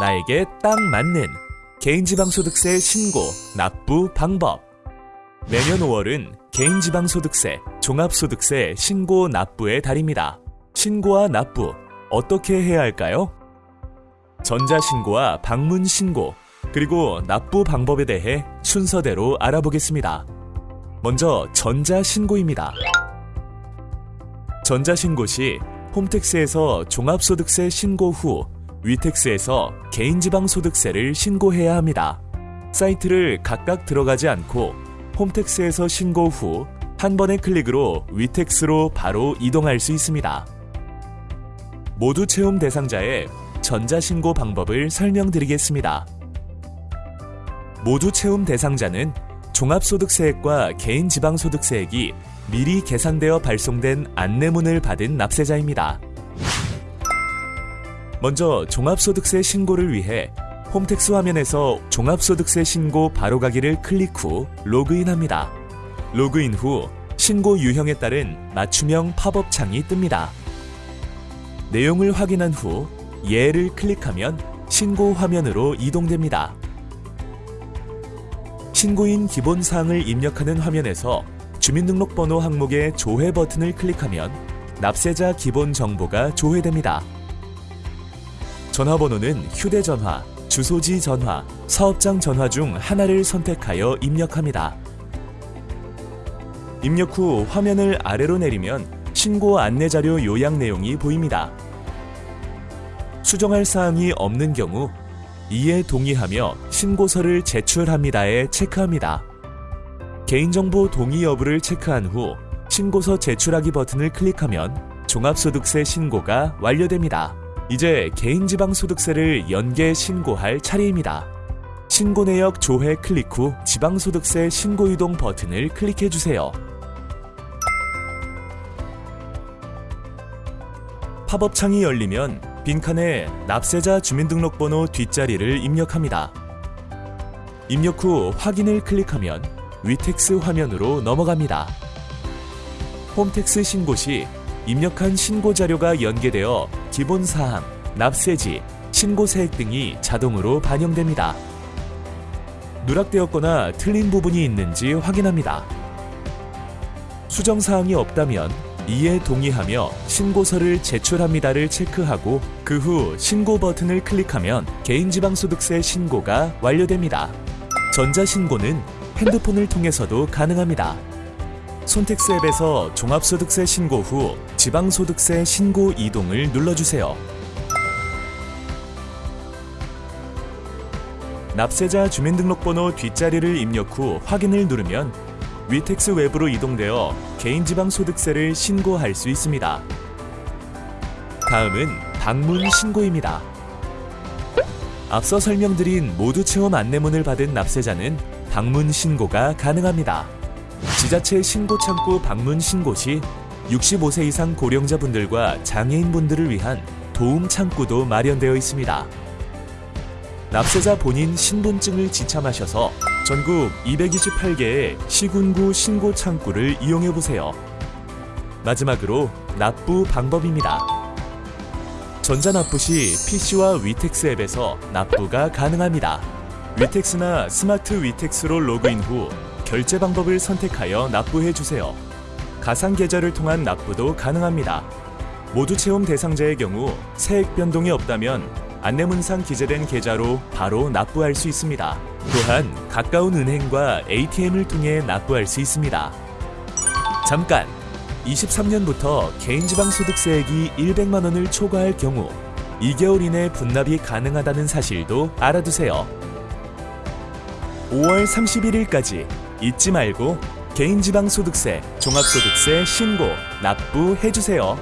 나에게 딱 맞는 개인지방소득세 신고, 납부 방법. 매년 5월은 개인지방소득세, 종합소득세 신고 납부의 달입니다. 신고와 납부, 어떻게 해야 할까요? 전자신고와 방문신고, 그리고 납부 방법에 대해 순서대로 알아보겠습니다. 먼저 전자신고입니다. 전자신고 시 홈택스에서 종합소득세 신고 후 위택스에서 개인지방소득세를 신고해야 합니다. 사이트를 각각 들어가지 않고 홈택스에서 신고 후 한 번의 클릭으로 위택스로 바로 이동할 수 있습니다. 모두 채움 대상자의 전자신고 방법을 설명드리겠습니다. 모두 채움 대상자는 종합소득세액과 개인지방소득세액이 미리 계산되어 발송된 안내문을 받은 납세자입니다. 먼저 종합소득세 신고를 위해 홈택스 화면에서 종합소득세 신고 바로가기를 클릭 후 로그인합니다. 로그인 후 신고 유형에 따른 맞춤형 팝업 창이 뜹니다. 내용을 확인한 후 예를 클릭하면 신고 화면으로 이동됩니다. 신고인 기본 사항을 입력하는 화면에서 주민등록번호 항목의 조회 버튼을 클릭하면 납세자 기본 정보가 조회됩니다. 전화번호는 휴대전화, 주소지 전화, 사업장 전화 중 하나를 선택하여 입력합니다. 입력 후 화면을 아래로 내리면 신고 안내자료 요약 내용이 보입니다. 수정할 사항이 없는 경우 이에 동의하며 신고서를 제출합니다에 체크합니다. 개인정보 동의 여부를 체크한 후 신고서 제출하기 버튼을 클릭하면 종합소득세 신고가 완료됩니다. 이제 개인지방소득세를 연계 신고할 차례입니다. 신고 내역 조회 클릭 후 지방소득세 신고 이동 버튼을 클릭해 주세요. 팝업 창이 열리면 빈칸에 납세자 주민등록번호 뒷자리를 입력합니다. 입력 후 확인을 클릭하면 위텍스 화면으로 넘어갑니다. 홈택스 신고 시 입력한 신고 자료가 연계되어 기본 사항, 납세지, 신고 세액 등이 자동으로 반영됩니다. 누락되었거나 틀린 부분이 있는지 확인합니다. 수정 사항이 없다면 이에 동의하며 신고서를 제출합니다를 체크하고 그 후 신고 버튼을 클릭하면 개인지방소득세 신고가 완료됩니다. 전자신고는 핸드폰을 통해서도 가능합니다. 손택스 앱에서 종합소득세 신고 후 지방소득세 신고 이동을 눌러주세요. 납세자 주민등록번호 뒷자리를 입력 후 확인을 누르면 위텍스 웹으로 이동되어 개인지방소득세를 신고할 수 있습니다. 다음은 방문 신고입니다. 앞서 설명드린 모두 체험 안내문을 받은 납세자는 방문 신고가 가능합니다. 지자체 신고 창구 방문 신고 시 65세 이상 고령자분들과 장애인분들을 위한 도움 창구도 마련되어 있습니다. 납세자 본인 신분증을 지참하셔서 전국 228개의 시군구 신고 창구를 이용해 보세요. 마지막으로 납부 방법입니다. 전자납부 시 PC와 위텍스 앱에서 납부가 가능합니다. 위텍스나 스마트 위텍스로 로그인 후 결제 방법을 선택하여 납부해 주세요. 가상 계좌를 통한 납부도 가능합니다. 모두채움 대상자의 경우 세액 변동이 없다면 안내문상 기재된 계좌로 바로 납부할 수 있습니다. 또한 가까운 은행과 ATM을 통해 납부할 수 있습니다. 잠깐! 23년부터 개인지방소득세액이 100만 원을 초과할 경우 2개월 이내 분납이 가능하다는 사실도 알아두세요. 5월 31일까지 잊지 말고 개인지방소득세, 종합소득세 신고, 납부해주세요.